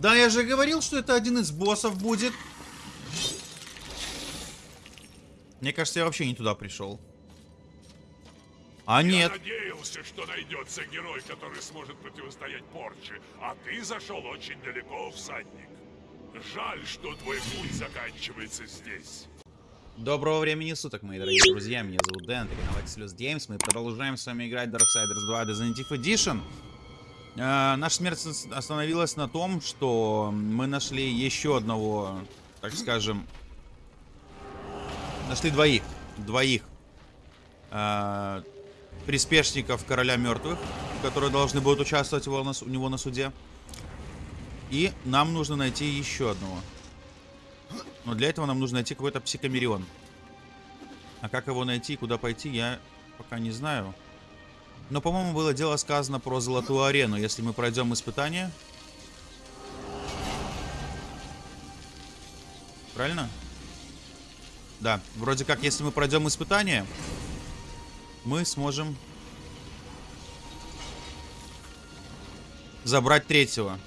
Да, я же говорил, что это один из боссов будет. Мне кажется, я вообще не туда пришел. А нет. Я надеялся, что найдется герой, который сможет противостоять порче, а ты зашел очень далеко, всадник. Жаль, что твой путь заканчивается здесь. Доброго времени суток, мои дорогие друзья. Меня зовут Дэн, это канал Exilus Games. Мы продолжаем с вами играть Darksiders 2 Definitive Edition. Э, наша смерть остановилась на том, что мы нашли еще одного, так скажем... Нашли двоих. Двоих. Э, приспешников Короля Мертвых, которые должны будут участвовать у него на суде. И нам нужно найти еще одного. Но для этого нам нужно найти какой-то психомерион. А как его найти и куда пойти, я пока не знаю. Но, по-моему, было дело сказано про Золотую Арену. Если мы пройдем испытание... Правильно? Да, вроде как, если мы пройдем испытание, мы сможем забрать третьего.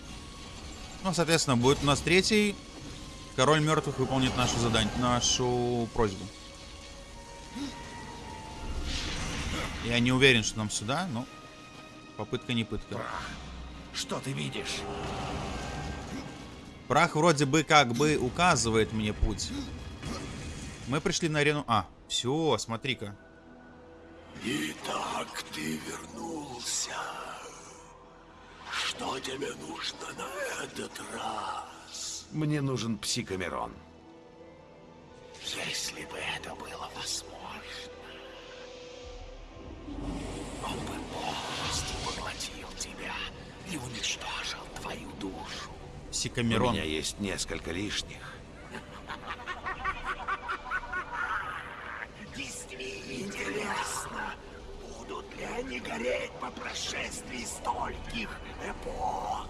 Ну, соответственно, будет у нас третий. Король мертвых выполнит нашу задание, нашу просьбу. Я не уверен, что нам сюда, но попытка не пытка. Прах. Что ты видишь? Прах вроде бы как бы указывает мне путь. Мы пришли на арену... А, все, смотри-ка. Итак, ты вернулся. Что тебе нужно на этот раз? Мне нужен псикомерон. Если бы это было возможно, Псикомерон. У меня есть несколько лишних. Действительно интересно, будут ли они гореть по прошествии стольких эпох?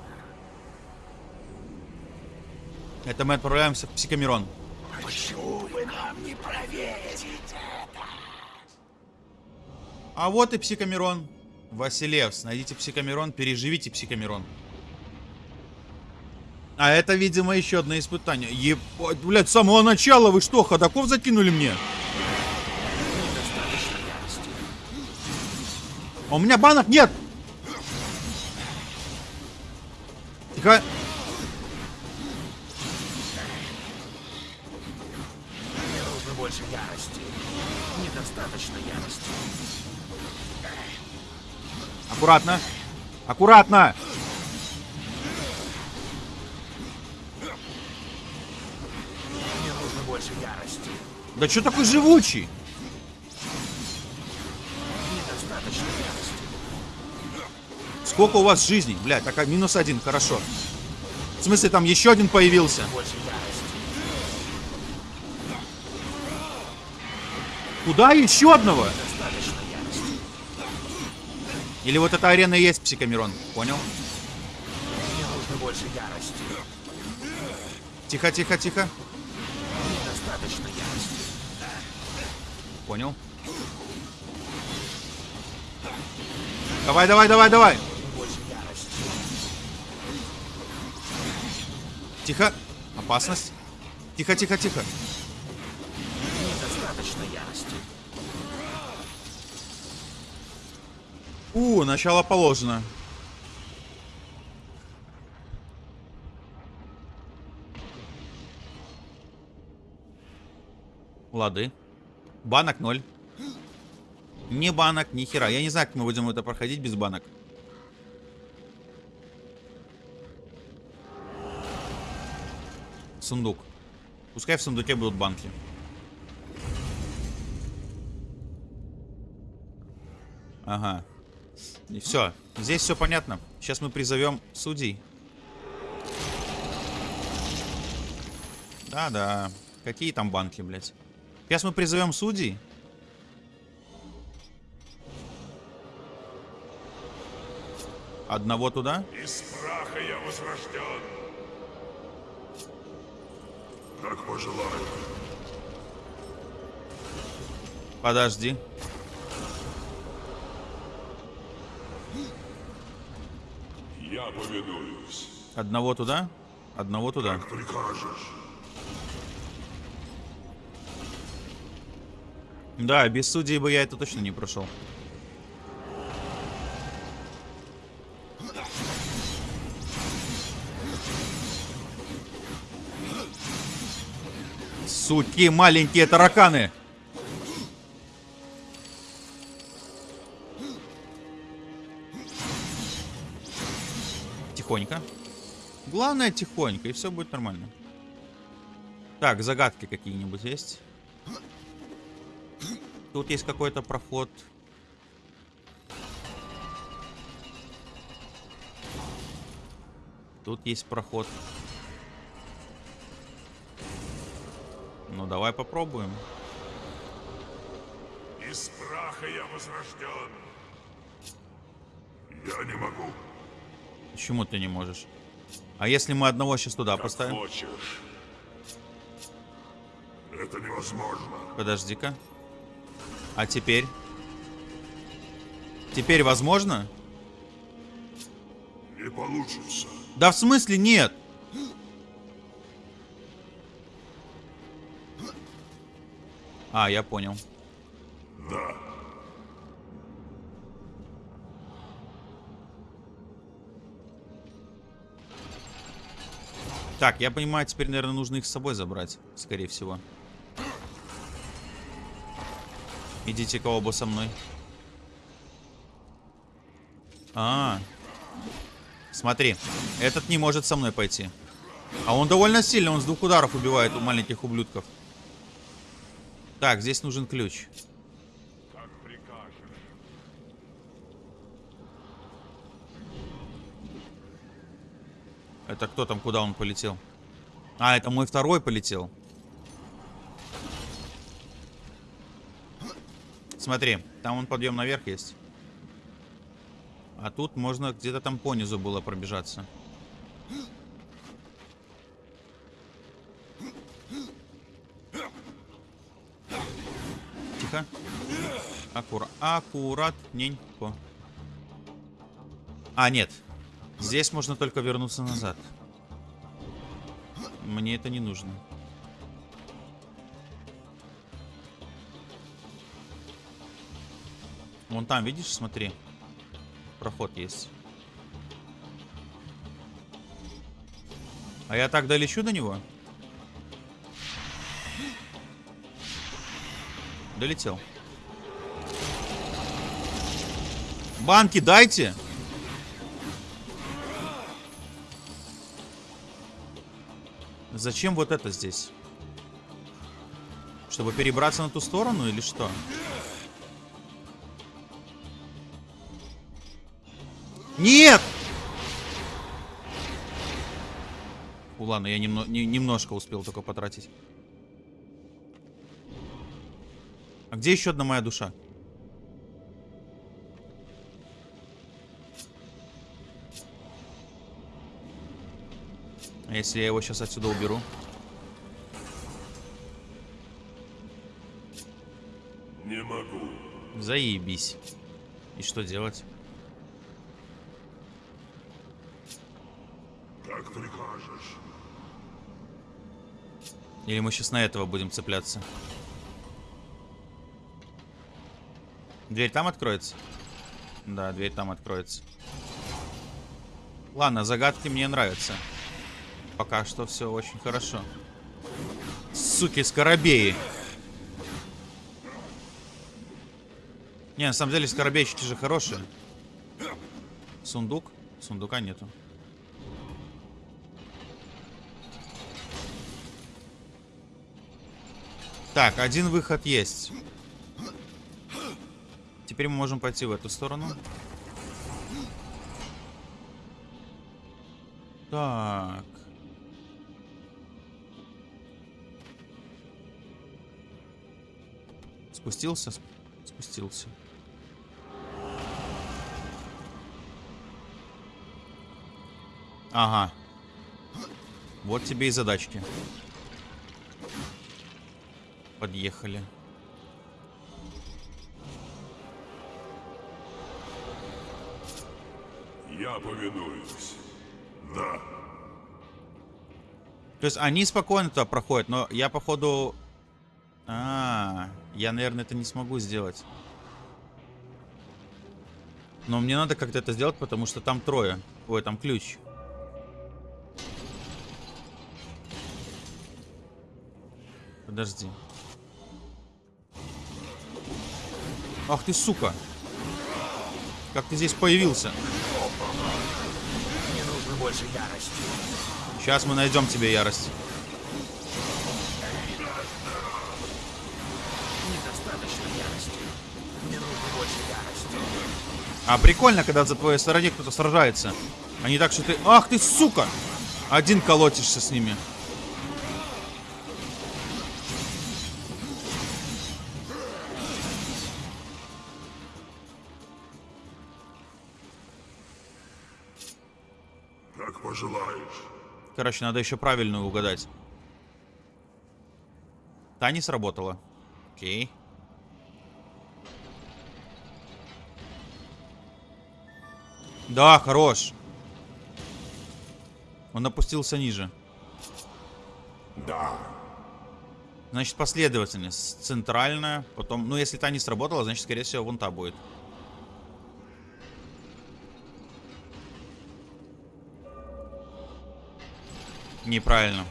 Это мы отправляемся в Псикомерон. Почему бы нам не проверить это? А вот и Псикомерон. Василевс, найдите Псикомерон, переживите Псикомерон. А это, видимо, еще одно испытание. Ебать, блядь, с самого начала вы что, ходаков закинули мне? А у меня банок нет! Тихо. Мне нужно больше ярости. Недостаточно ярости. Аккуратно. Аккуратно. Да что такой живучий? Сколько у вас жизней? Блядь, так минус один, хорошо. В смысле, там еще один появился? Куда еще одного? Или вот эта арена и есть Псикомерон? Понял? Тихо, тихо, тихо. Недостаточно ярости. Понял. Давай, давай, давай, давай. Тихо. Опасность. Тихо, тихо, тихо. Недостаточно ярости. У, начало положено. Лады. Банок ноль. Ни банок, ни хера. Я не знаю, как мы будем это проходить без банок. Сундук. Пускай в сундуке будут банки. Ага. И все. Здесь все понятно. Сейчас мы призовем судей. Да-да. Какие там банки, блядь? Сейчас мы призовем судей. Одного туда. Из праха я возрожден. Как пожелаешь. Подожди. Я повинуюсь. Одного туда. Одного туда. Прикажешь. Да, без судей бы я это точно не прошел. Суки, маленькие тараканы! Тихонько. Главное тихонько, и все будет нормально. Так, загадки какие-нибудь есть? Тут есть какой-то проход. Тут есть проход. Ну, давай попробуем. Из праха я возрожден. Я не могу. Почему ты не можешь? А если мы одного сейчас туда Как поставим? хочешь. Это невозможно. Подожди-ка. А теперь? Теперь возможно? Не получится. Да в смысле нет? А, я понял. Да. Так, я понимаю, теперь, наверное, нужно их с собой забрать, скорее всего. Идите-ка оба со мной. А, смотри, этот не может со мной пойти. А он довольно сильный, он с двух ударов убивает у маленьких ублюдков. Так, здесь нужен ключ. Это кто там, куда он полетел? А, это мой второй полетел. Смотри, там он подъем наверх есть. А тут можно где-то там понизу было пробежаться. Тихо. Аккура аккуратненько. А, нет. Здесь можно только вернуться назад. Мне это не нужно. Вон там, видишь, смотри. Проход есть. А я так долечу до него? Долетел. Банки дайте! Зачем вот это здесь? Чтобы перебраться на ту сторону или что? Нет! Фу, ладно, я немно не- немножко успел только потратить. А где еще одна моя душа? А если я его сейчас отсюда уберу? Не могу. Заебись. И что делать? Как прикажешь. Или мы сейчас на этого будем цепляться? Дверь там откроется? Да, дверь там откроется. Ладно, загадки мне нравятся. Пока что все очень хорошо. Суки, скоробеи. Не, на самом деле скоробейщики же хорошие. Сундук? Сундука нету. Так, один выход есть. Теперь мы можем пойти в эту сторону. Так. Спустился? Сп- Спустился. Ага. Вот тебе и задачки. Подъехали. Я повинуюсь. Да. То есть они спокойно туда проходят, но я, походу... А, я, наверное, это не смогу сделать. Но мне надо как-то это сделать, потому что там трое. Ой, там ключ. Подожди. Ах ты, сука. Как ты здесь появился? Мне нужно больше ярости. Сейчас мы найдем тебе ярость. Недостаточно ярости. Мне нужно больше ярости. А прикольно, когда за твоей стороне кто-то сражается. А не так, что ты... Ах ты, сука! Один колотишься с ними. Короче, надо еще правильную угадать. Та не сработала. Окей. Да, хорош. Он опустился ниже. Да. Значит, последовательность. Центральная, потом... Ну, если та не сработала, значит, скорее всего, вон та будет. Неправильно.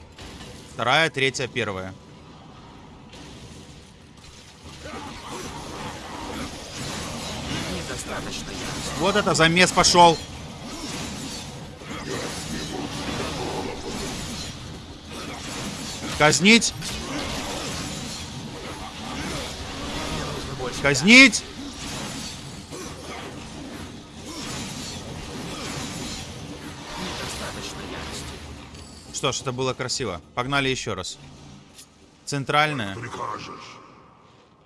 Вторая, третья, первая. Вот это замес пошел. Казнить. Казнить. Что ж, это было красиво. Погнали еще раз. Центральная.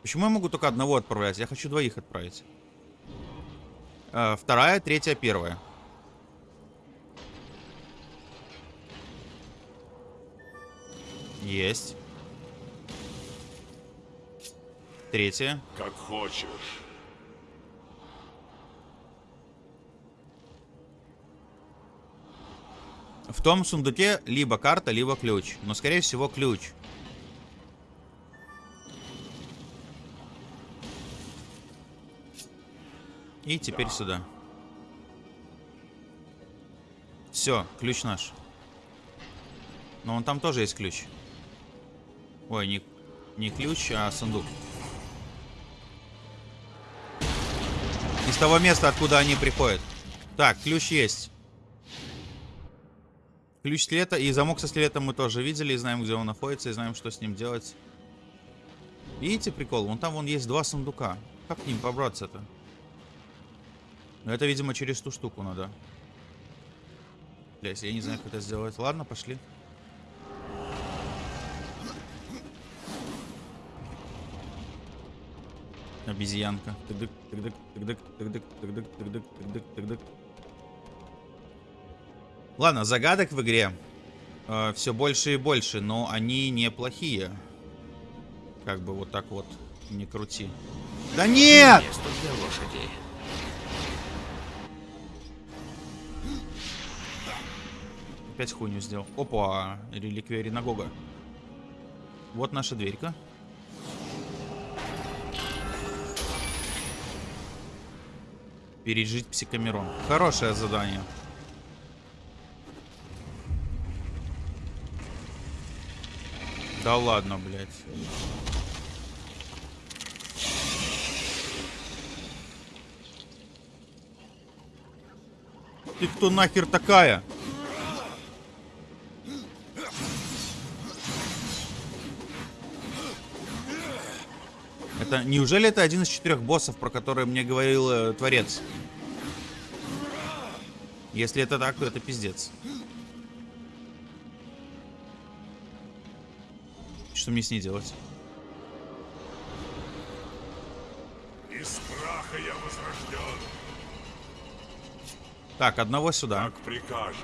Почему я могу только одного отправлять? Я хочу двоих отправить. Э, вторая, третья, первая. Есть. Третья. Как хочешь. В том сундуке либо карта, либо ключ. Но, скорее всего, ключ. И теперь сюда. Все, ключ наш. Но он там тоже есть ключ. Ой, не, не ключ, а сундук. Из того места, откуда они приходят. Так, ключ есть. Ключ скелета и замок со скелетом мы тоже видели, и знаем, где он находится, и знаем, что с ним делать. Видите прикол? Вон там вон есть два сундука. Как к ним побраться-то? Ну, это, видимо, через ту штуку надо. Блять, я не знаю, как это сделать. Ладно, пошли. Обезьянка. Ладно, загадок в игре все больше и больше, но они неплохие. Как бы вот так вот не крути. Да нет! Лошади. Опять хуйню сделал. Опа, реликвия Ринагога. Вот наша дверька. Пережить психомерон. Хорошее задание. Да ладно, блядь. Ты кто нахер такая? Это неужели это один из четырех боссов, про которые мне говорил э, Творец? Если это так, то это пиздец. Что мне с ней делать? Из праха я возрожден. Так, одного сюда. Как прикажешь.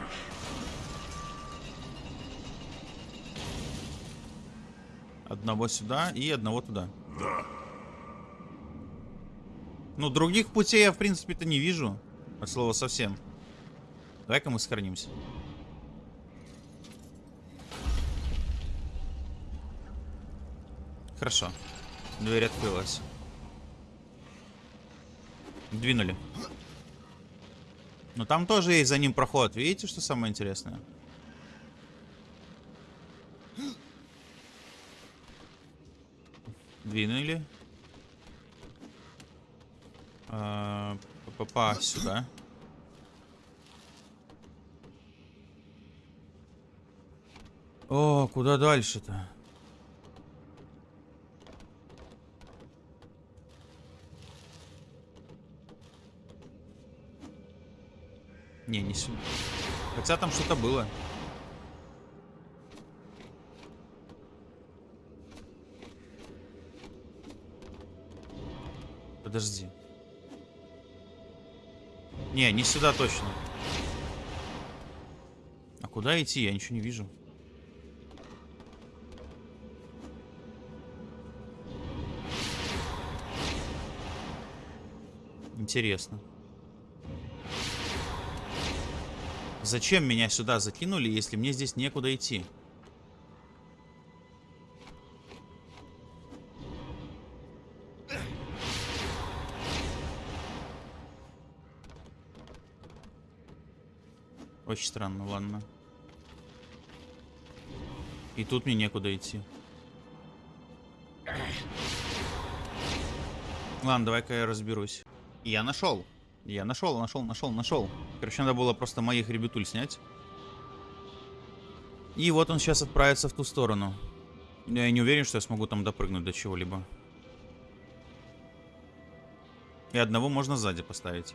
Одного сюда и одного туда. Да. Ну, других путей я, в принципе-то, не вижу. От слова совсем. Давай-ка мы сохранимся. Хорошо. Дверь открылась. Двинули. Но там тоже есть за ним проход. Видите, что самое интересное? Двинули. А, Попасть сюда. О, куда дальше-то? Не, не сюда. Хотя там что-то было. Подожди. Не, не сюда точно. А куда идти? Я ничего не вижу. Интересно. Зачем меня сюда закинули, если мне здесь некуда идти? Очень странно, ладно. И тут мне некуда идти. Ладно, давай-ка я разберусь. Я нашел. Я нашел, нашел, нашел, нашел. Короче, надо было просто моих ребятуль снять. И вот он сейчас отправится в ту сторону. Я не уверен, что я смогу там допрыгнуть до чего-либо. И одного можно сзади поставить.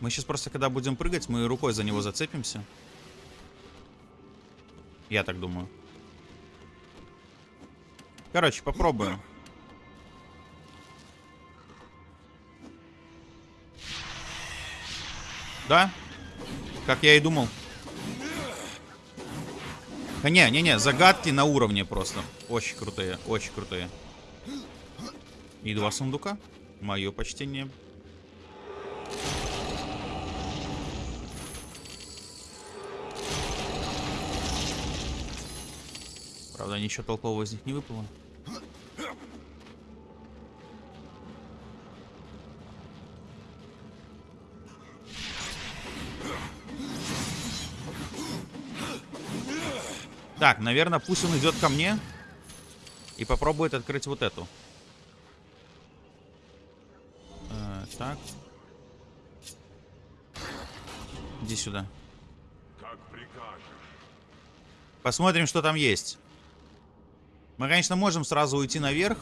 Мы сейчас просто, когда будем прыгать, мы рукой за него зацепимся. Я так думаю. Короче, попробуем. Да? Как я и думал. Не-не-не, загадки на уровне просто. Очень крутые, очень крутые. И два сундука. Мое почтение. Правда, ничего толкового из них не выпало. Так, наверное, пусть он идет ко мне и попробует открыть вот эту. Э, так. Иди сюда. Посмотрим, что там есть. Мы, конечно, можем сразу уйти наверх.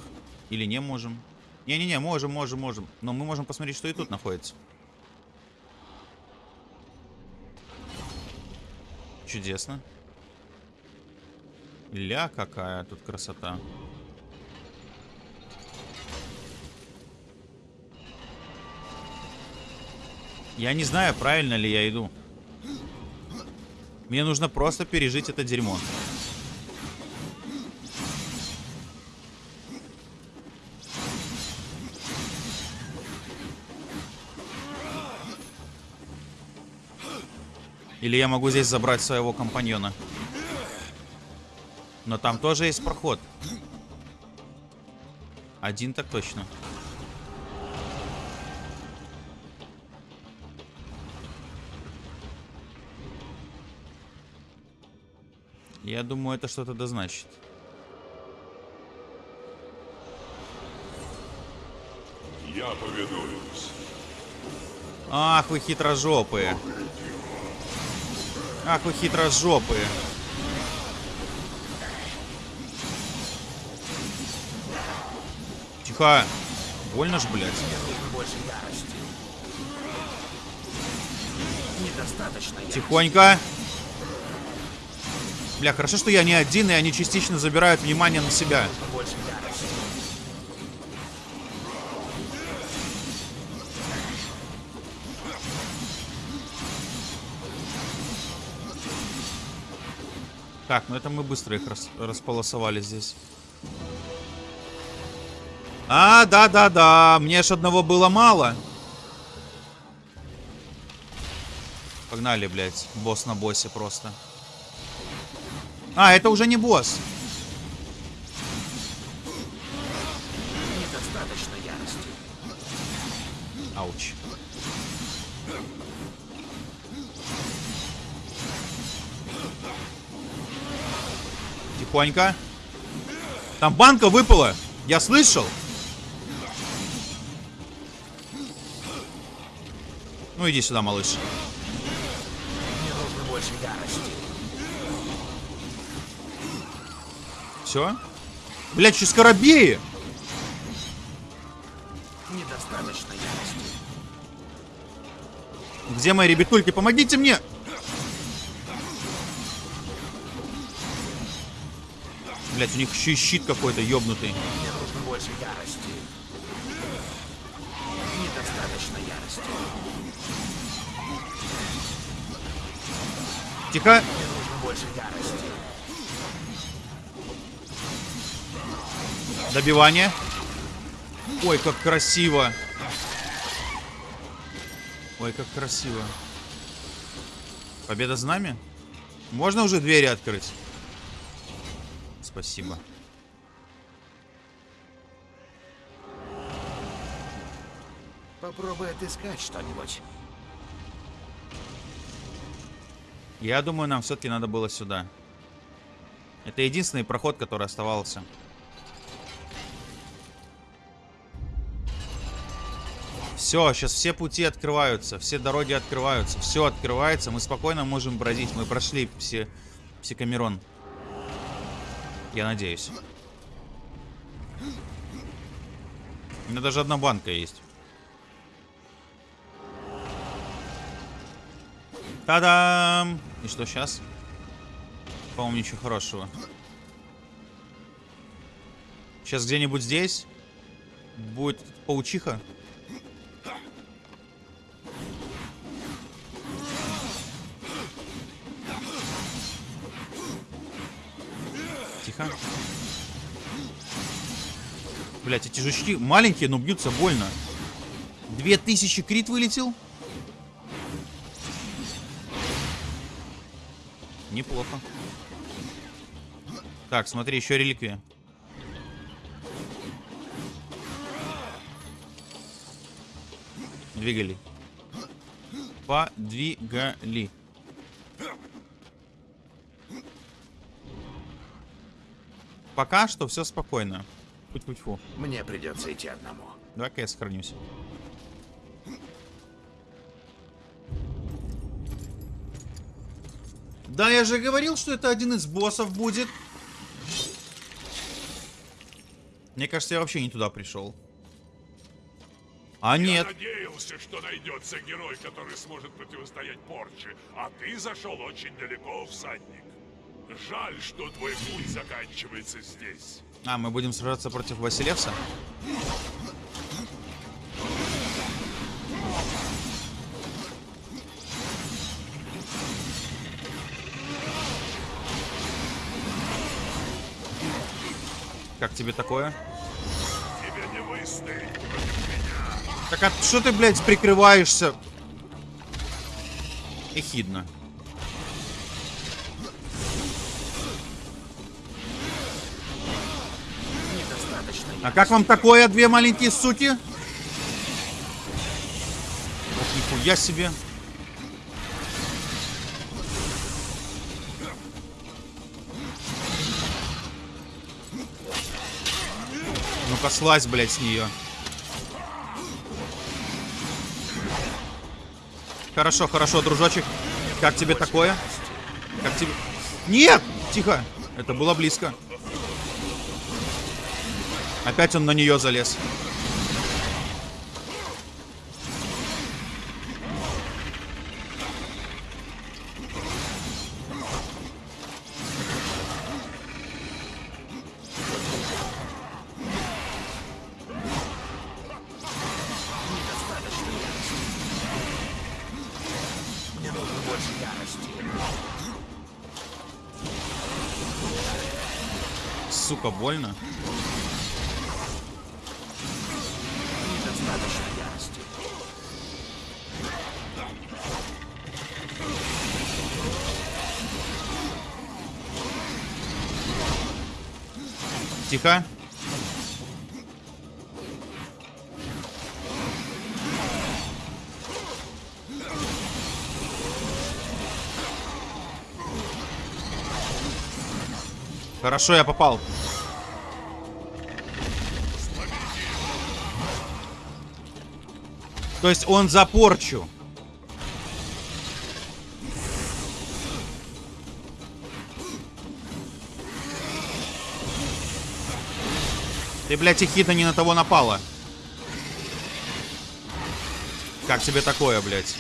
Или не можем. Не-не-не, можем, можем, можем. Но мы можем посмотреть, что и тут находится. Чудесно. Ля, какая тут красота. Я не знаю, правильно ли я иду. Мне нужно просто пережить это дерьмо. Или я могу здесь забрать своего компаньона. Но там тоже есть проход. Один так точно. Я думаю, это что-то да значит. Я повинуюсь. Ах, вы хитрожопые. Ах, вы хитрожопые. Тихо. Больно ж, блядь. Тихонько. Бля, хорошо, что я не один, и они частично забирают внимание на себя. Так, ну это мы быстро их рас- располосовали здесь. А, да-да-да, мне ж одного было мало. Погнали, блядь, босс на боссе просто. А, это уже не босс. Недостаточно ярости. Ауч. Тихонько. Там банка выпала. Я слышал. Ну иди сюда, малыш. Мне нужно больше ярости. Все? Блять, еще скоробеи. Недостаточно ярости. Где мои ребятульки? Помогите мне! Блять, у них еще и щит какой-то ёбнутый. Мне нужно больше ярости. Тихо. Добивание. Ой, как красиво. Ой, как красиво. Победа за нами? Можно уже двери открыть? Спасибо. Попробуй отыскать что-нибудь. Я думаю, нам все-таки надо было сюда. Это единственный проход, который оставался. Все, сейчас все пути открываются, все дороги открываются, все открывается, мы спокойно можем бродить. Мы прошли все, все Камерон. Я надеюсь. У меня даже одна банка есть. Та-дам! И что сейчас? По-моему, ничего хорошего. Сейчас где-нибудь здесь будет паучиха. Тихо. Блять, эти жучки маленькие, но бьются больно. Две тысячи крит вылетел? Неплохо. Так, смотри, еще реликвия. Двигали. Подвигали. Пока что все спокойно. Путь-путь-фу. Мне придется идти одному. Давай-ка я сохранюсь. Да, я же говорил, что это один из боссов будет. Мне кажется, я вообще не туда пришел. А Я нет. надеялся, что найдется герой, который сможет противостоять порче, а ты зашел очень далеко, всадник. Жаль, что твой путь заканчивается здесь. А, мы будем сражаться против Василевса? Как тебе такое? Тебе не выстоять. Так а что ты, блядь, прикрываешься? Эхидно. Недостаточно А как вам такое, две маленькие суки? Вот нихуя себе. Ну-ка, слазь, блядь, с нее. Хорошо, хорошо, дружочек. Как тебе такое? Как тебе... Нет! Тихо! Это было близко. Опять он на нее залез. Больно. Тихо. Хорошо, я попал. То есть он за порчу. Ты, блядь, Эхита не на того напала. Как тебе такое, блядь?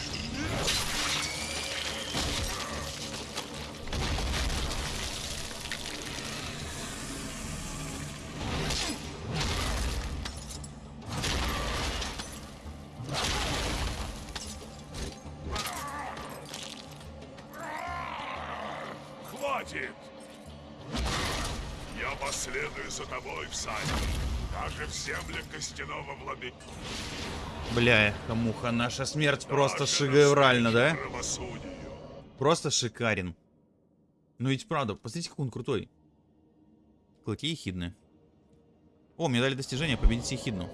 Камуха, наша смерть просто шедевральна, да? Правосудию. Просто шикарен. Ну ведь правда, посмотрите, как он крутой. Клыки ехидны. О, мне дали достижение победить ехидну.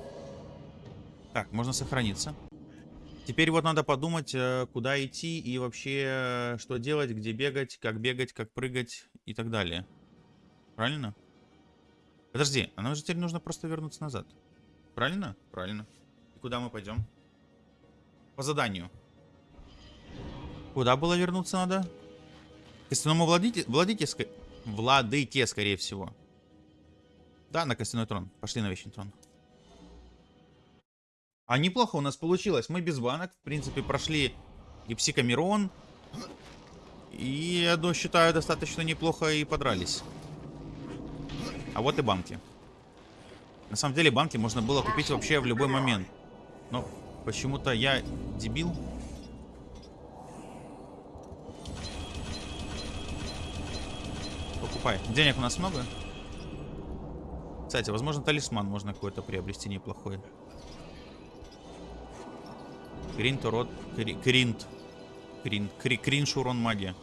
Так, можно сохраниться. Теперь вот надо подумать, э, куда идти и вообще, э, что делать, где бегать, как бегать, как прыгать и так далее. Правильно? Подожди, а нам же теперь нужно просто вернуться назад. Правильно? Правильно. И куда мы пойдем? По заданию. Куда было вернуться надо? К костяному владыке, владыке, ска- владыке, скорее всего. Да, на костяной трон. Пошли на вечный трон. А неплохо у нас получилось. Мы без банок, в принципе, прошли и Псикомирон. И, я считаю, достаточно неплохо и подрались. А вот и банки. На самом деле, банки можно было купить вообще в любой момент. Но почему-то я дебил. Покупай. Денег у нас много? Кстати, возможно, талисман можно какой-то приобрести неплохой. Кринт, урод... Кри- Кринт. Кринт. Кри- Кринж, урон магия.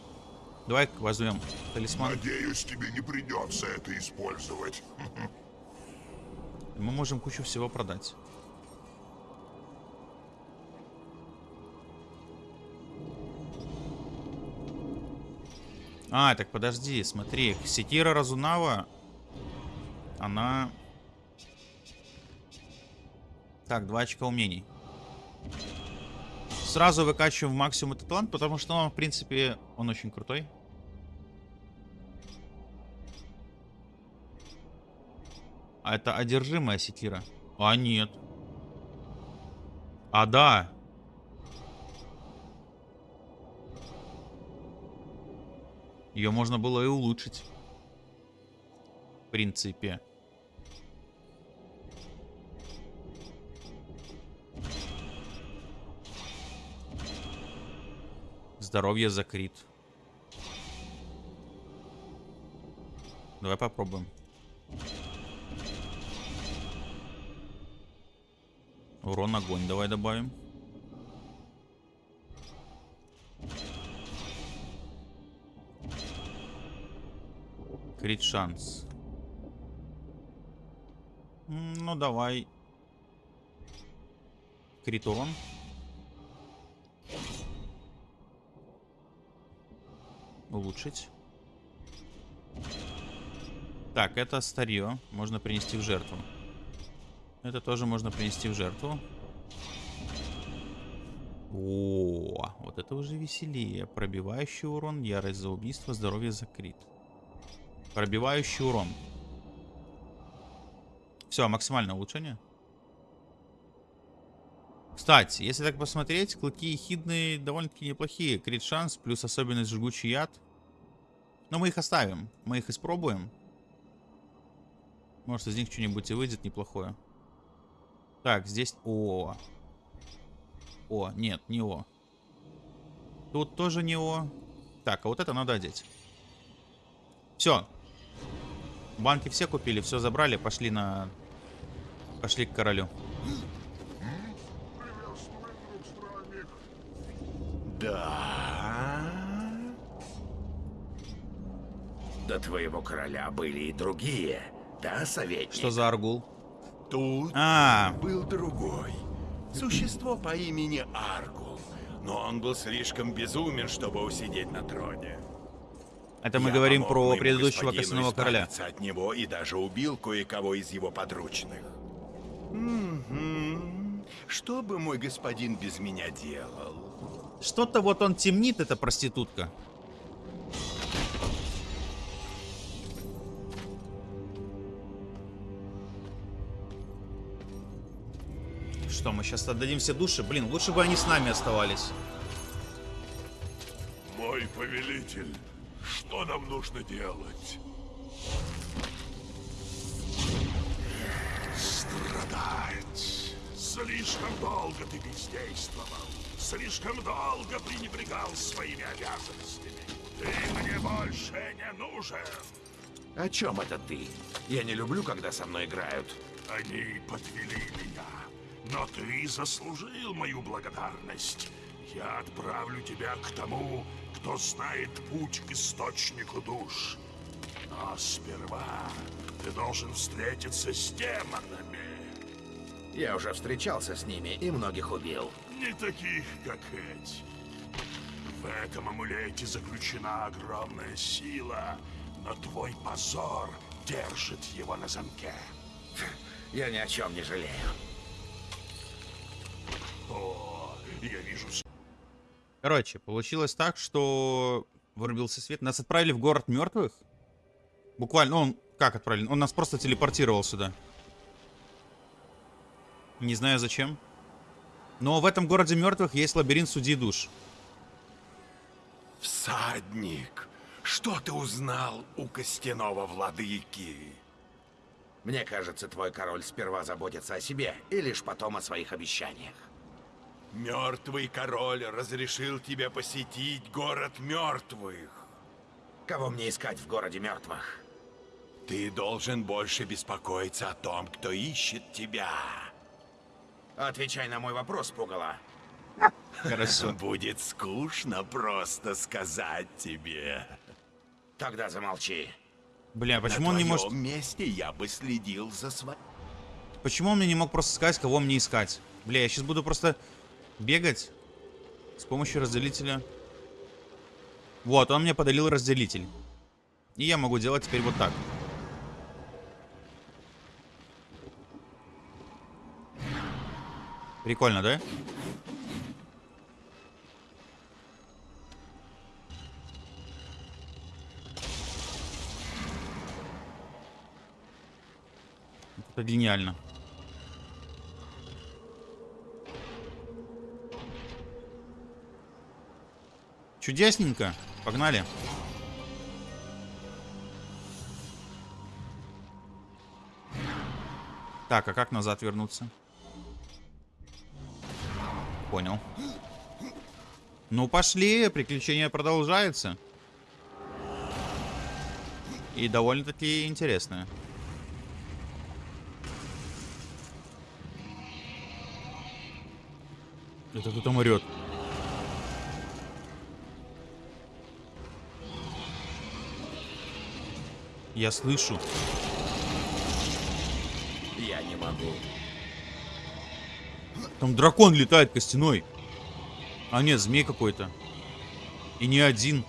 Давай возьмем талисман. Надеюсь, тебе не придется это использовать. Мы можем кучу всего продать. А, так подожди, смотри. Секира Разунава, она... Так, два очка умений. Сразу выкачиваем в максимум этот талант, потому что он, в принципе, он очень крутой. А это одержимая секира? А нет. А да. Ее можно было и улучшить. В принципе. Здоровье закрит. Давай попробуем. Урон огонь давай добавим. Крит шанс. Ну давай. Крит урон. Улучшить. Так, это старье. Можно принести в жертву. Это тоже можно принести в жертву. О, вот это уже веселее. Пробивающий урон, ярость за убийство, здоровье за крит. Пробивающий урон. Все, максимальное улучшение. Кстати, если так посмотреть, клыки ехидные довольно-таки неплохие. Крит шанс плюс особенность жгучий яд. Но мы их оставим. Мы их испробуем. Может из них что-нибудь и выйдет неплохое. Так, здесь... О. О, нет, не О. Тут тоже не О. Так, а вот это надо одеть. Все. Банки все купили, все забрали, пошли на... Пошли к королю. Да. До твоего короля были и другие. Да, советник? Что за Аргул? Тут А, был другой. Существо по имени Аргул. Но он был слишком безумен, чтобы усидеть на троне. Это мы Я говорим про предыдущего костяного короля. от него и даже убил кое-кого из его подручных. Мгм. Что бы мой господин без меня делал? Что-то вот он темнит, эта проститутка. Что, мы сейчас отдадим все души? Блин, лучше бы они с нами оставались. Мой повелитель, что нам нужно делать? Страдать. Слишком долго ты бездействовал. Слишком долго пренебрегал своими обязанностями. Ты мне больше не нужен. О чем это ты? Я не люблю, когда со мной играют. Они подвели меня. Но ты заслужил мою благодарность. Я отправлю тебя к тому, кто знает путь к источнику душ. Но сперва ты должен встретиться с демонами. Я уже встречался с ними и многих убил. Не таких, как эти. В этом амулете заключена огромная сила, но твой позор держит его на замке. Я ни о чем не жалею. О, я вижу Короче, получилось так, что вырубился свет. Нас отправили в город мертвых. Буквально, он как отправили? Он нас просто телепортировал сюда. Не знаю зачем. Но в этом городе мертвых есть лабиринт судей душ. Всадник, что ты узнал у костяного владыки? Мне кажется, твой король сперва заботится о себе и лишь потом о своих обещаниях. Мертвый король разрешил тебе посетить город мертвых. Кого мне искать в городе мертвых? Ты должен больше беспокоиться о том, кто ищет тебя. Отвечай на мой вопрос, Пугало. Хорошо. Будет скучно просто сказать тебе. Тогда замолчи. Бля, почему На он не может... месте я бы следил за своим. Почему он мне не мог просто сказать, кого мне искать? Бля, я сейчас буду просто бегать с помощью разделителя. Вот, он мне подарил разделитель. И я могу делать теперь вот так. Прикольно, да? Это гениально. Чудесненько. Погнали. Так, а как назад вернуться? Понял. Ну, пошли, приключение продолжается. И довольно-таки интересное. Это кто там орет? Я слышу. Я не могу. Там дракон летает костяной. А нет, змей какой-то. И не один.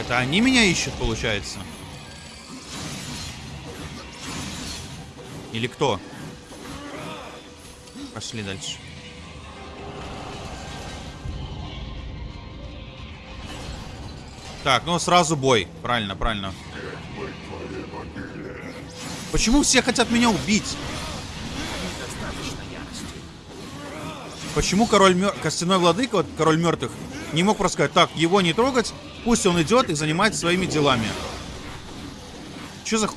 Это они меня ищут, получается? Или кто? Пошли дальше. Так, ну сразу бой. Правильно, правильно. Почему все хотят меня убить? Почему король мер... костяной владыка, вот король мертвых, не мог просто сказать, так, его не трогать, пусть он идет и занимается своими делами. Че за...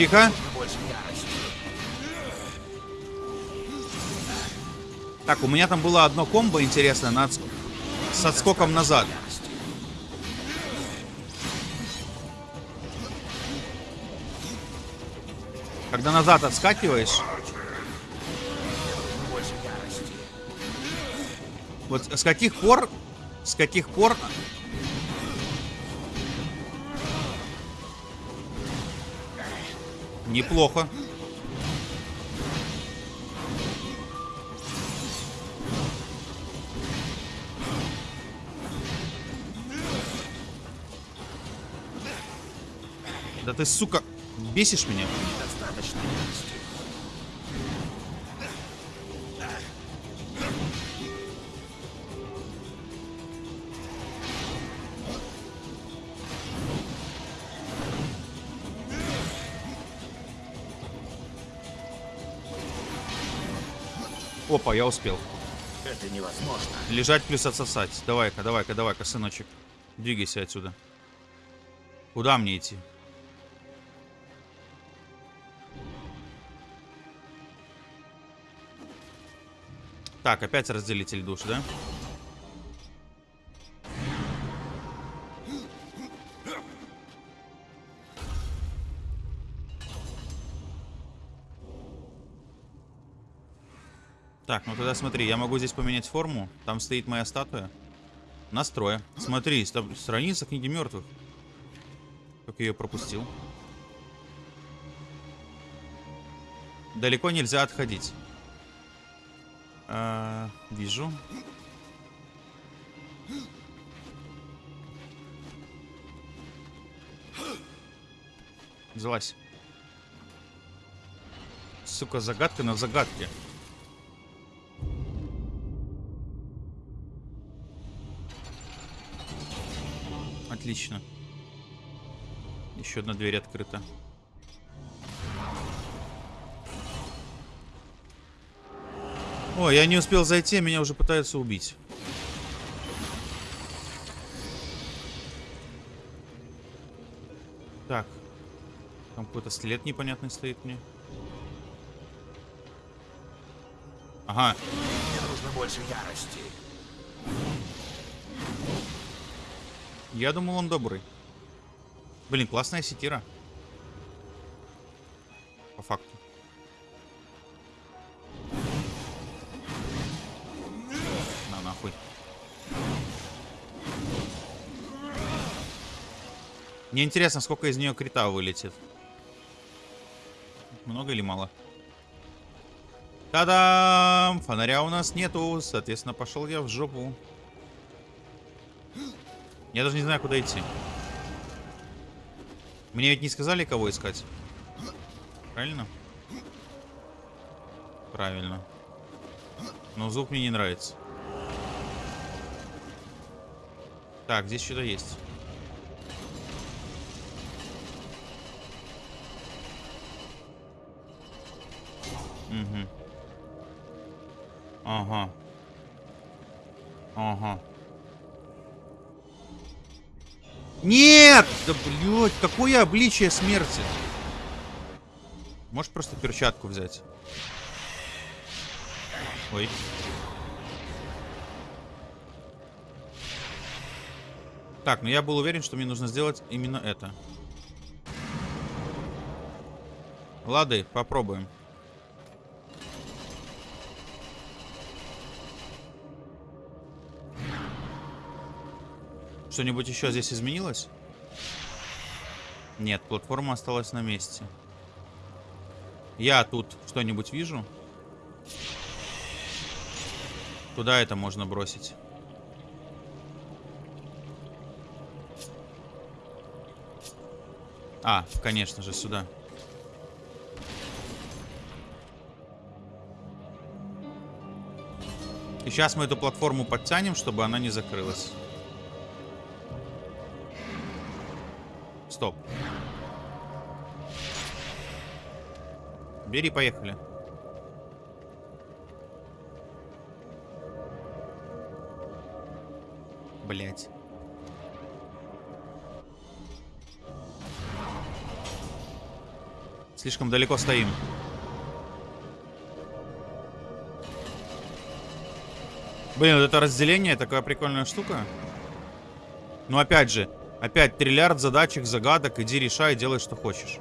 Тихо. Так, у меня там было одно комбо интересное на с отскоком назад. Когда назад отскакиваешь, вот с каких пор, с каких пор... Неплохо. Да ты, сука, бесишь меня. Опа, я успел. Это невозможно. Лежать плюс отсосать. Давай-ка, давай-ка, давай-ка, сыночек. Двигайся отсюда. Куда мне идти? Так, опять разделитель душ, да? Так, ну тогда смотри, я могу здесь поменять форму. Там стоит моя статуя. Настроя. Смотри, ста- страница книги мертвых. Как я ее пропустил. Далеко нельзя отходить. А, вижу. Залазь. Сука, загадка на загадке. Отлично. Еще одна дверь открыта. О, я не успел зайти, меня уже пытаются убить. Так. Там какой-то след непонятный стоит мне. Ага, Мне нужно больше ярости. Я думал он добрый. Блин, классная секира. По факту. На нахуй. Мне интересно, сколько из нее крита вылетит. Много или мало? Та-дам! Фонаря у нас нету, соответственно, пошел я в жопу. Я даже не знаю, куда идти. Мне ведь не сказали, кого искать. Правильно? Правильно. Но звук мне не нравится. Так, здесь что-то есть. Угу. Ага. Ага. Нет! Да блядь, какое обличие смерти? Можешь просто перчатку взять? Ой. Так, ну я был уверен, что мне нужно сделать именно это. Лады, попробуем. Что-нибудь еще здесь изменилось? Нет, платформа осталась на месте. Я тут что-нибудь вижу? Куда это можно бросить? А, конечно же, сюда. И сейчас мы эту платформу подтянем, чтобы она не закрылась. Стоп. Бери, поехали. Блять. Слишком далеко стоим. Блин, вот это разделение такая прикольная штука. Но опять же, опять триллиард задачек, загадок, иди решай, делай, что хочешь.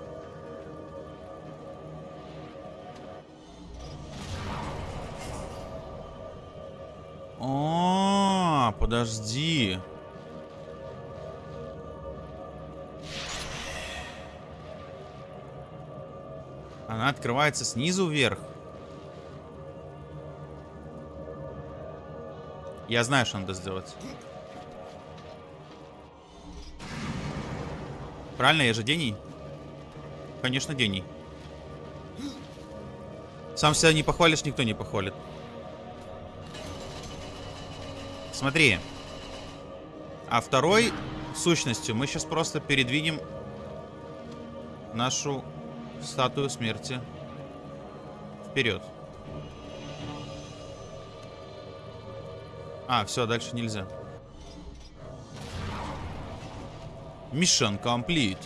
О, подожди. Она открывается снизу вверх. Я знаю, что надо сделать. Правильно, я же гений? Конечно, гений. Сам себя не похвалишь, никто не похвалит. Смотри. А второй сущностью мы сейчас просто передвинем нашу статую смерти вперед. А, все, дальше нельзя. Mission complete.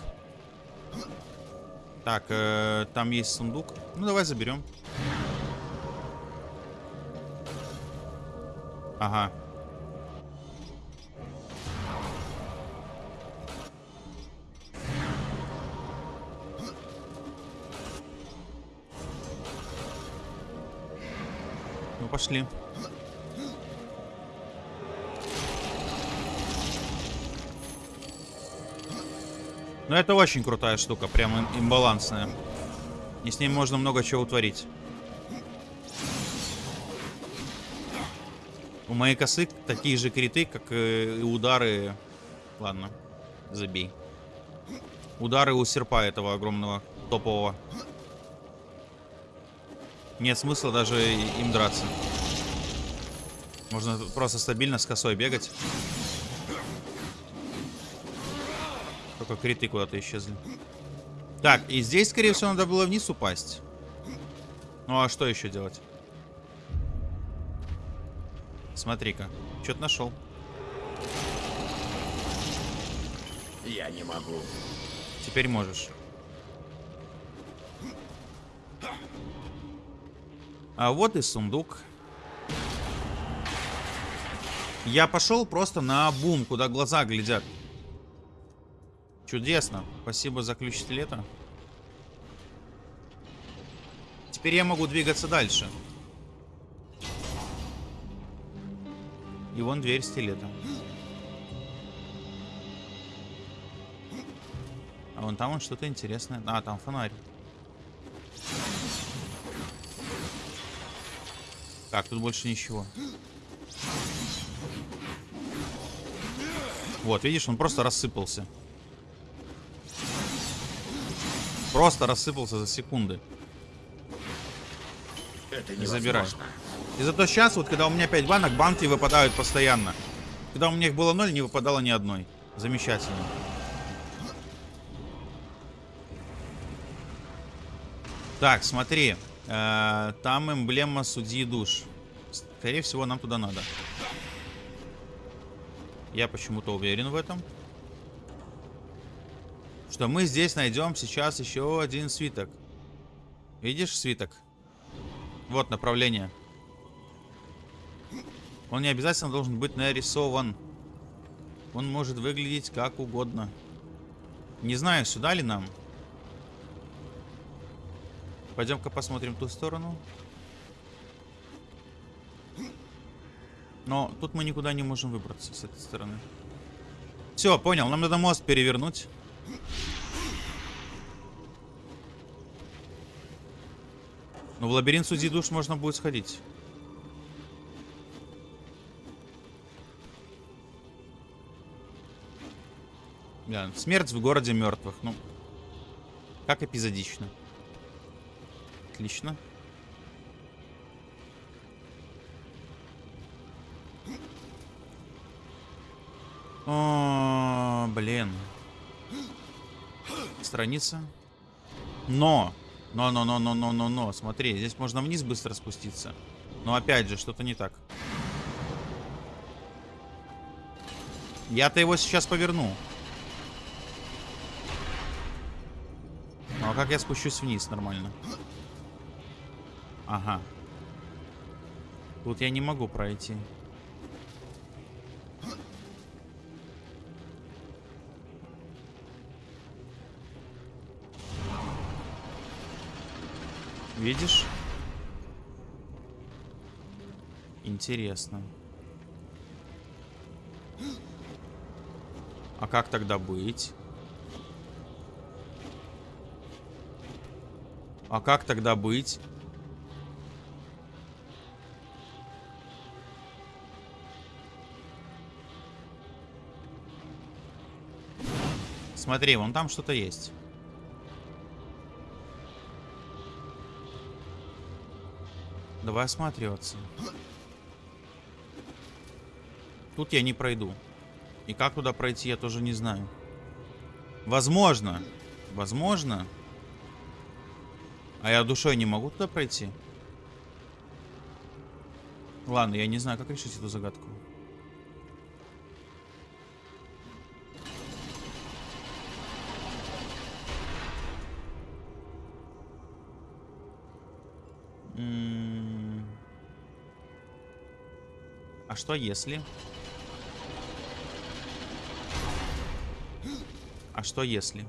Так, э, там есть сундук. Ну, давай заберем. Ага. Ну, пошли. Ну, это очень крутая штука, прям им- имбалансная. И с ней можно много чего утворить. У моей косы такие же криты, как и удары... Ладно, забей. Удары у серпа этого огромного, топового. Нет смысла даже им драться. Можно просто стабильно с косой бегать. Только криты куда-то исчезли. Так, и здесь, скорее всего, надо было вниз упасть. Ну а что еще делать? Смотри-ка, что-то нашел. Я не могу. Теперь можешь. А вот и сундук. Я пошел просто на бум, куда глаза глядят. Чудесно. Спасибо за ключ стилета. Теперь я могу двигаться дальше. И вон дверь стилета. А вон там вон что-то интересное. А, там фонарь. Так, тут больше ничего. Вот, видишь, он просто рассыпался. Просто рассыпался за секунды. Это Не забирай. И зато сейчас, вот когда у меня 5 банок, банки выпадают постоянно. Когда у меня их было 0, не выпадало ни одной. Замечательно. Так, смотри. Э, там эмблема судьи душ. Скорее всего, нам туда надо. Я почему-то уверен в этом. Что мы здесь найдем сейчас еще один свиток. Видишь свиток? Вот направление. Он не обязательно должен быть нарисован. Он может выглядеть как угодно. Не знаю, сюда ли нам. Пойдем-ка посмотрим ту сторону. Но тут мы никуда не можем выбраться с этой стороны. Все, понял. Нам надо мост перевернуть. Но в лабиринт судьи душ можно будет сходить. Да, смерть в городе мертвых. Ну, как эпизодично. Отлично. О, блин. Страница. Но. Но, но, но, но, но, но, но. Смотри, здесь можно вниз быстро спуститься. Но опять же, что-то не так. Я-то его сейчас поверну. Ну а как я спущусь вниз нормально? Ага. Тут я не могу пройти. Видишь? Интересно. А как тогда быть? А как тогда быть? Смотри, вон там что-то есть. Давай осматриваться. Тут я не пройду. И как туда пройти, я тоже не знаю. Возможно. Возможно. А я душой не могу туда пройти? Ладно, я не знаю, как решить эту загадку. Что если? А что если?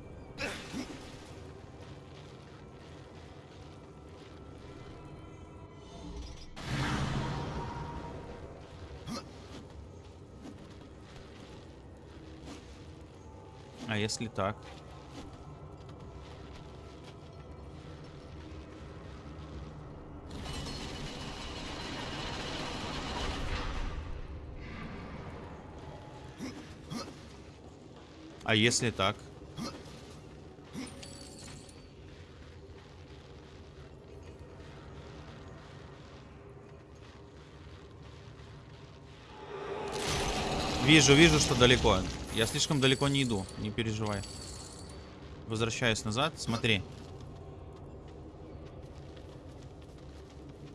А если так? А если так? Вижу, вижу, что далеко. Я слишком далеко не иду, не переживай. Возвращаюсь назад, смотри.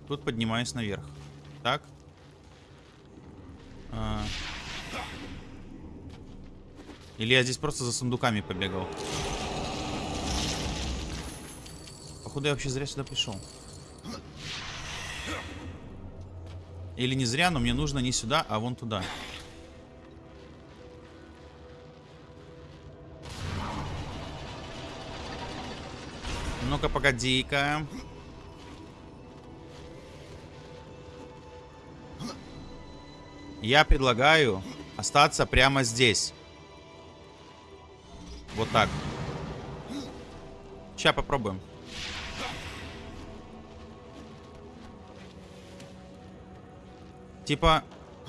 Тут поднимаюсь наверх. Так. Или я здесь просто за сундуками побегал. Походу я вообще зря сюда пришел. Или не зря, но мне нужно не сюда, а вон туда. Ну-ка, погоди-ка. Я предлагаю остаться прямо здесь. Вот так. Сейчас попробуем. Типа,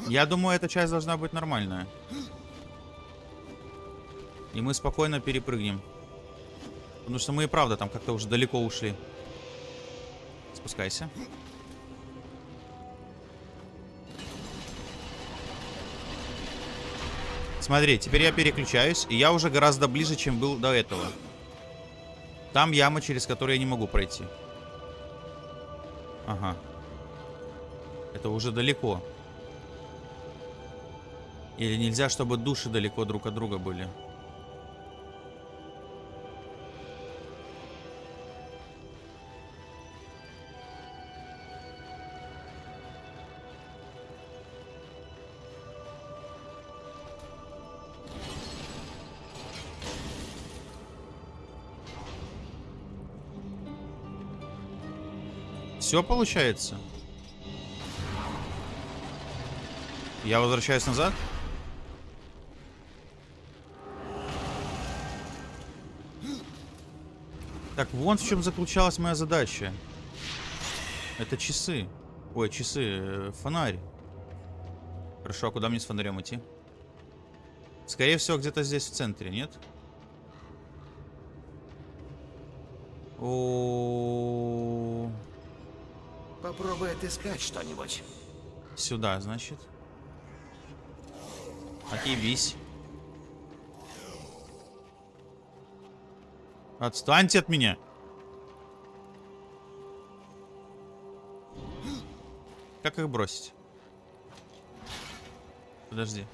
я думаю, эта часть должна быть нормальная. И мы спокойно перепрыгнем. Потому что мы и правда там как-то уже далеко ушли. Спускайся. Смотри, теперь я переключаюсь, и я уже гораздо ближе, чем был до этого. Там яма, через которую я не могу пройти. Ага. Это уже далеко. Или нельзя, чтобы души далеко друг от друга были? Все получается? Я возвращаюсь назад? Так, вон в чем заключалась моя задача. Это часы. Ой, часы. э, Фонарь. Хорошо, а куда мне с фонарем идти? Скорее всего, где-то здесь в центре, нет? О, Попробуй отыскать что-нибудь. Сюда, значит. Отъебись. Отстаньте от меня. Как их бросить? Подожди.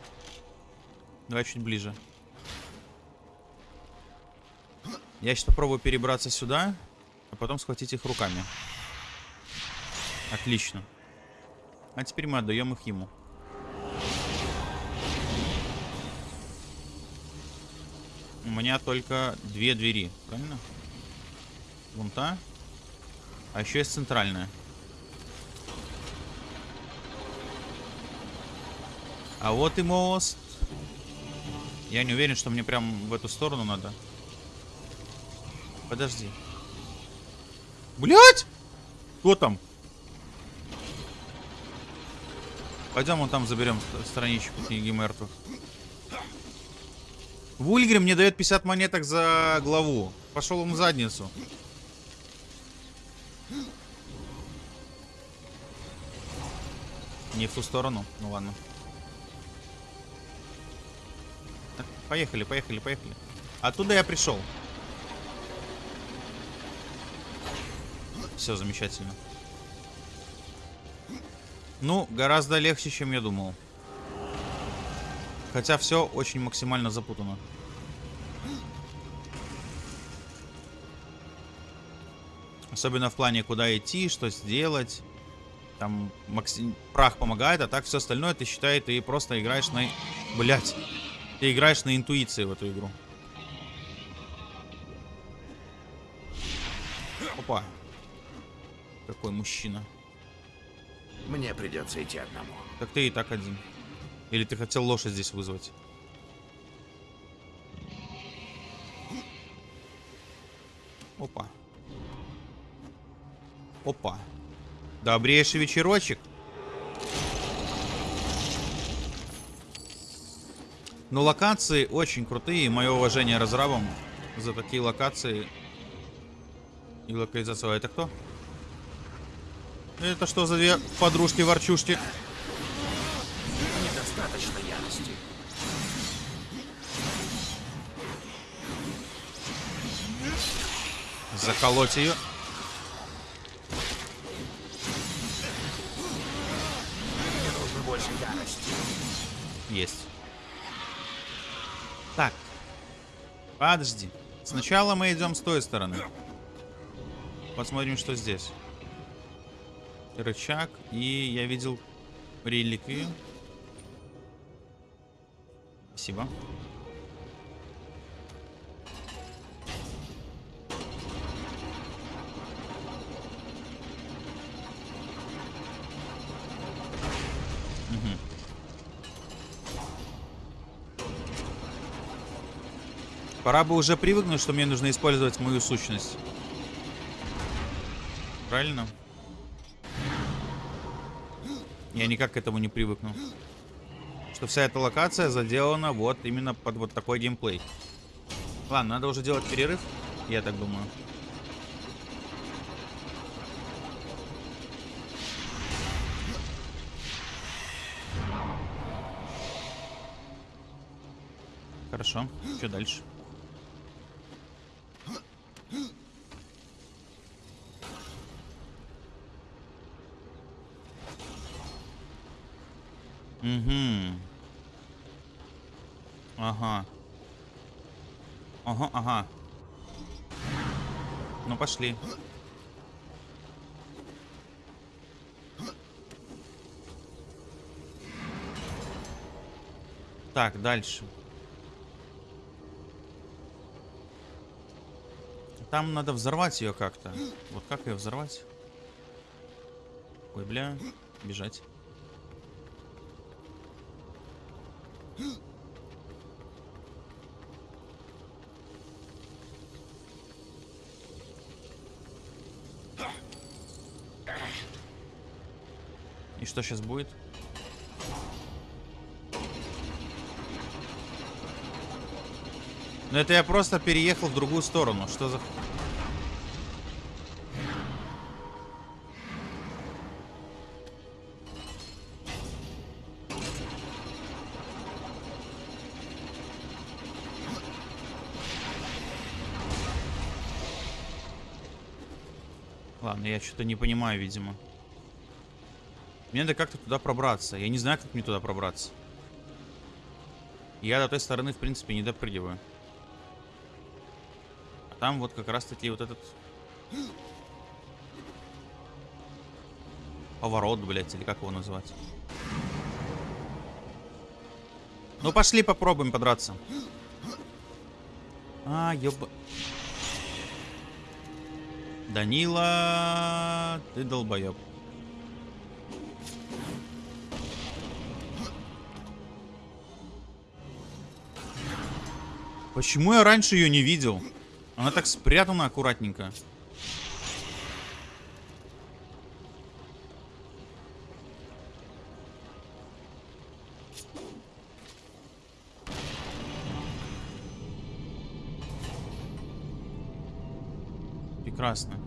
Давай чуть ближе. Я сейчас попробую перебраться сюда, а потом схватить их руками. Отлично. А теперь мы отдаем их ему. У меня только две двери, правильно? Вон та. А еще есть центральная. А вот и мост. Я не уверен, что мне прям в эту сторону надо. Подожди. Блять! Кто там? Пойдем вон там заберем ст- страничку книги мертвых. Вульгрим мне дает 50 монеток за главу. Пошел он в задницу. Не в ту сторону. Ну ладно. Так, Поехали, поехали, поехали. Оттуда я пришел. Все замечательно. Ну, гораздо легче, чем я думал. Хотя все очень максимально запутано. Особенно в плане, куда идти, что сделать. Там макси- прах помогает, а так все остальное ты считай, ты просто играешь на... Блять. Ты играешь на интуиции в эту игру. Опа. Какой мужчина. Мне придется идти одному. Так ты и так один. Или ты хотел лошадь здесь вызвать? Опа. Опа. Добрейший вечерочек. Но локации очень крутые. Мое уважение разрабам за такие локации и локализацию. А это кто? Это что за две подружки-ворчушки? Недостаточно ярости. Заколоть ее. Мне нужно больше ярости. Есть. Так. Подожди. Сначала мы идем с той стороны. Посмотрим, что здесь. Рычаг. И я видел реликвию. Спасибо. Пора бы уже привыкнуть, что мне нужно использовать мою сущность. Правильно? Я никак к этому не привыкну. Что вся эта локация заделана вот именно под вот такой геймплей. Ладно, надо уже делать перерыв, я так думаю. Хорошо, что дальше? Угу. Ага. Ага, ага. Ну, пошли. Так, дальше. Там надо взорвать ее как-то. Вот как ее взорвать? Ой, бля. Бежать. Что сейчас будет? Ну это я просто переехал в другую сторону. Что за... Ладно, я что-то не понимаю, видимо. Мне надо как-то туда пробраться. Я не знаю, как мне туда пробраться. Я до той стороны, в принципе, не допрыгиваю. А там вот как раз-таки вот этот... Поворот, блядь, или как его назвать? Ну, пошли попробуем подраться. А, ёба... Данила, ты долбоеб. Почему я раньше ее не видел? Она так спрятана аккуратненько. Прекрасно.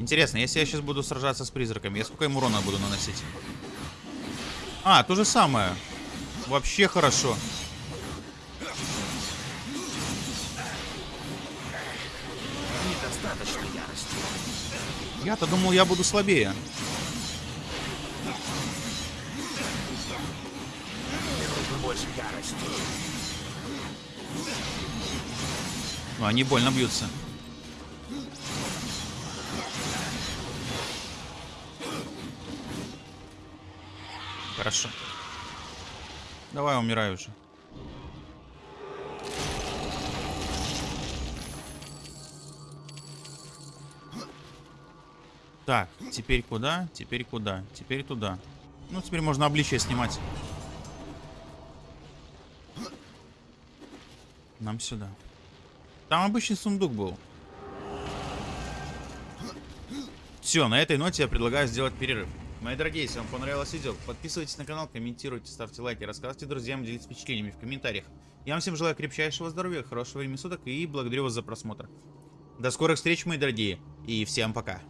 Интересно, если я сейчас буду сражаться с призраками, я сколько им урона буду наносить? А, то же самое. Вообще хорошо. Недостаточно ярости. Я-то думал, я буду слабее. Больше ярости. Ну, они больно бьются. Давай, умирай уже. Так, теперь куда? Теперь куда? Теперь туда. Ну, теперь можно обличие снимать. Нам сюда. Там обычный сундук был. Все, на этой ноте я предлагаю сделать перерыв. Мои дорогие, если вам понравилось видео, подписывайтесь на канал, комментируйте, ставьте лайки, рассказывайте друзьям, делитесь впечатлениями в комментариях. Я вам всем желаю крепчайшего здоровья, хорошего времени суток и благодарю вас за просмотр. До скорых встреч, мои дорогие, и всем пока.